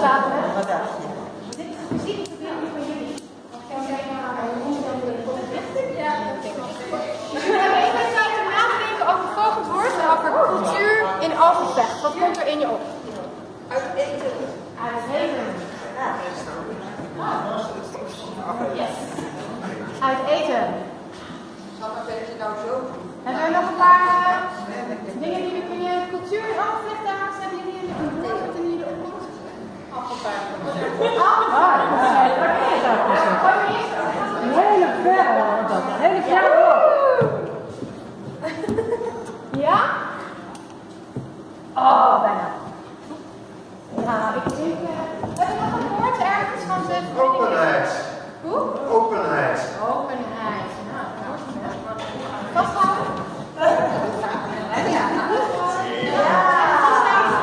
slapen, hè? Wat dacht je? Dit is precies het probleem van jullie. Want jij een maar, naar mijn moeder. Ja, dat denk ik. Dus we hebben even tijd om na te denken over het volgend woord over cultuur in Alphenvecht. Wat komt er in je op? Uit eten. Uit eten. Ja. Yes. Uit eten. Zal ik nou zo Hebben we Ja? Oh, bijna. Nou, ik denk... hebben we nog een woord ergens van de... Openheid. Hoe? Openheid. Openheid. Nou,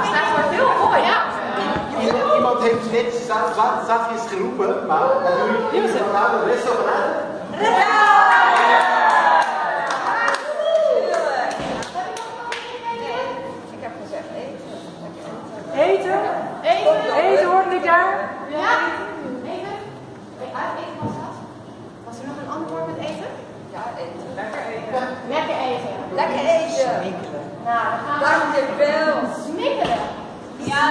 staat voor heel mooi, ja. Iemand heeft net za- za- zachtjes geroepen, maar jullie van de rest over daar? Ja. Eten. Uit eten was dat. Was er nog een ander woord met eten? Ja, eten. Lekker eten. Lekker eten. Lekker eten. Nou, dan gaan we Dankjewel. smikkelen. Ja.